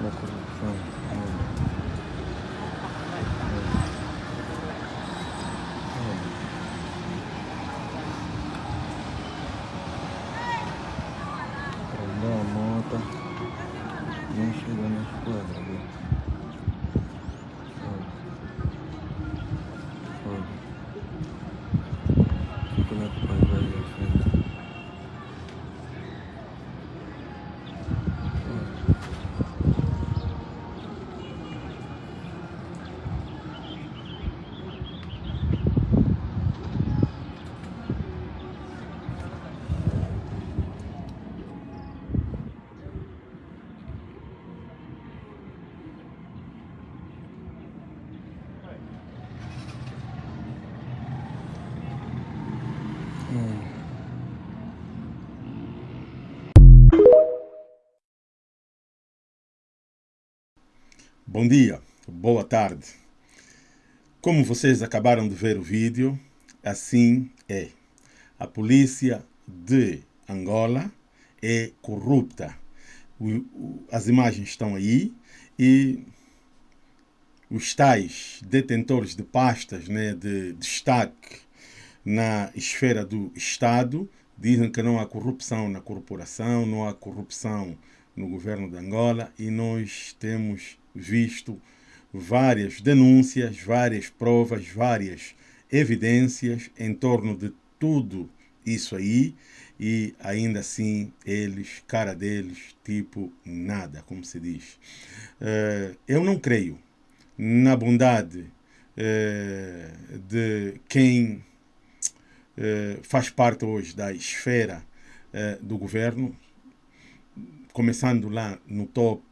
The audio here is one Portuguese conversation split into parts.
pela corrupção. A moto, não chegou na esquadra ali. Olha. Olha. Como é que vai vai à frente? Olha. Bom dia, boa tarde. Como vocês acabaram de ver o vídeo, assim é. A polícia de Angola é corrupta. As imagens estão aí e os tais detentores de pastas né, de destaque na esfera do Estado dizem que não há corrupção na corporação, não há corrupção no governo de Angola e nós temos visto várias denúncias, várias provas, várias evidências em torno de tudo isso aí e ainda assim eles, cara deles, tipo nada, como se diz. Eh, eu não creio na bondade eh, de quem eh, faz parte hoje da esfera eh, do governo, começando lá no top,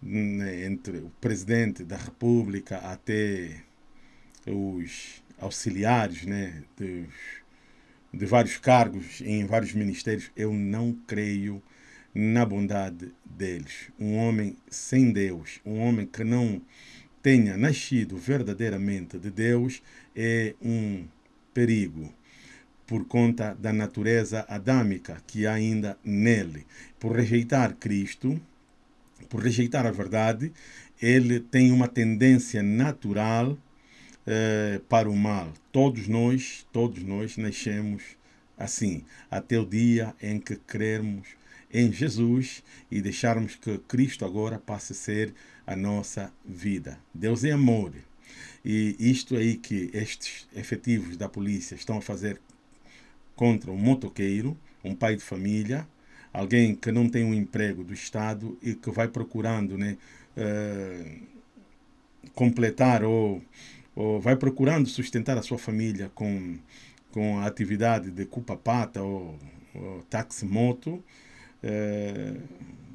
né, entre o presidente da República até os auxiliares né, dos, de vários cargos em vários ministérios, eu não creio na bondade deles. Um homem sem Deus, um homem que não tenha nascido verdadeiramente de Deus, é um perigo por conta da natureza adâmica que há ainda nele. Por rejeitar Cristo, por rejeitar a verdade, ele tem uma tendência natural eh, para o mal. Todos nós, todos nós nascemos assim, até o dia em que crermos em Jesus e deixarmos que Cristo agora passe a ser a nossa vida. Deus é amor. E isto aí que estes efetivos da polícia estão a fazer contra um motoqueiro, um pai de família, alguém que não tem um emprego do Estado e que vai procurando né, eh, completar ou, ou vai procurando sustentar a sua família com, com a atividade de cupa-pata ou, ou táxi-moto, eh,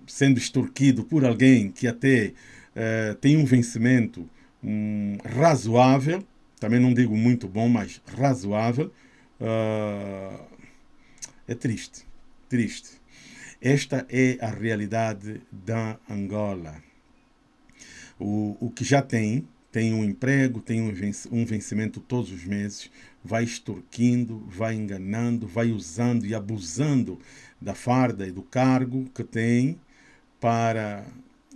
sendo extorquido por alguém que até eh, tem um vencimento hum, razoável, também não digo muito bom, mas razoável, ah, é triste, triste. Esta é a realidade da Angola. O, o que já tem, tem um emprego, tem um vencimento todos os meses, vai extorquindo, vai enganando, vai usando e abusando da farda e do cargo que tem para.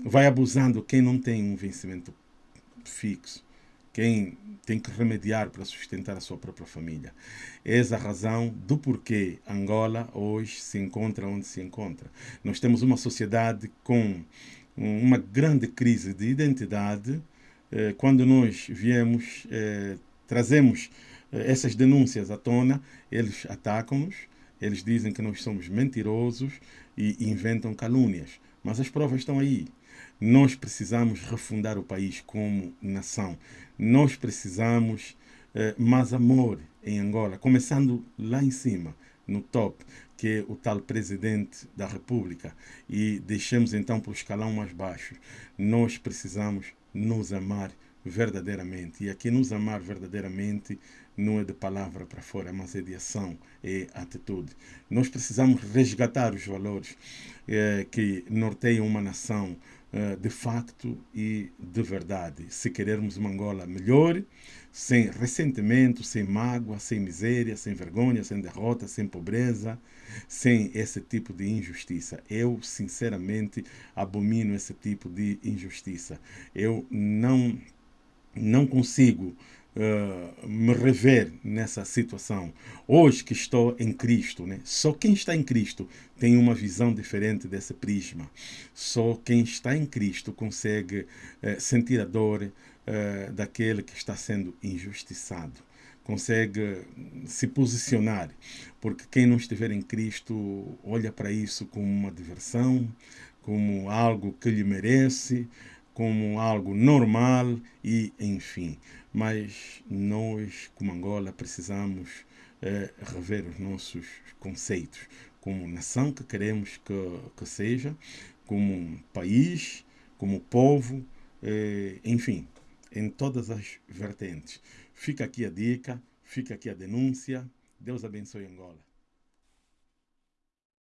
Vai abusando quem não tem um vencimento fixo, quem tem que remediar para sustentar a sua própria família. Essa a razão do porquê Angola hoje se encontra onde se encontra. Nós temos uma sociedade com uma grande crise de identidade. Eh, Quando nós viemos, eh, trazemos eh, essas denúncias à tona, eles atacam-nos, eles dizem que nós somos mentirosos e inventam calúnias. Mas as provas estão aí. Nós precisamos refundar o país como nação. Nós precisamos eh, mais amor em Angola, começando lá em cima, no top, que é o tal presidente da República. E deixemos então para o escalão mais baixo. Nós precisamos nos amar verdadeiramente. E aqui nos amar verdadeiramente não é de palavra para fora, mas é de ação, é atitude. Nós precisamos resgatar os valores eh, que norteiam uma nação, de facto e de verdade. Se querermos uma Angola melhor, sem ressentimento, sem mágoa, sem miséria, sem vergonha, sem derrota, sem pobreza, sem esse tipo de injustiça. Eu, sinceramente, abomino esse tipo de injustiça. Eu não, não consigo uh, me rever nessa situação. Hoje que estou em Cristo, né? só quem está em Cristo tem uma visão diferente desse prisma. Só quem está em Cristo consegue uh, sentir a dor uh, daquele que está sendo injustiçado consegue se posicionar, porque quem não estiver em Cristo olha para isso como uma diversão, como algo que lhe merece, como algo normal e enfim. Mas nós, como Angola, precisamos é, rever os nossos conceitos como nação que queremos que, que seja, como país, como povo, é, enfim, em todas as vertentes. Fica aqui a dica, fica aqui a denúncia. Deus abençoe Angola.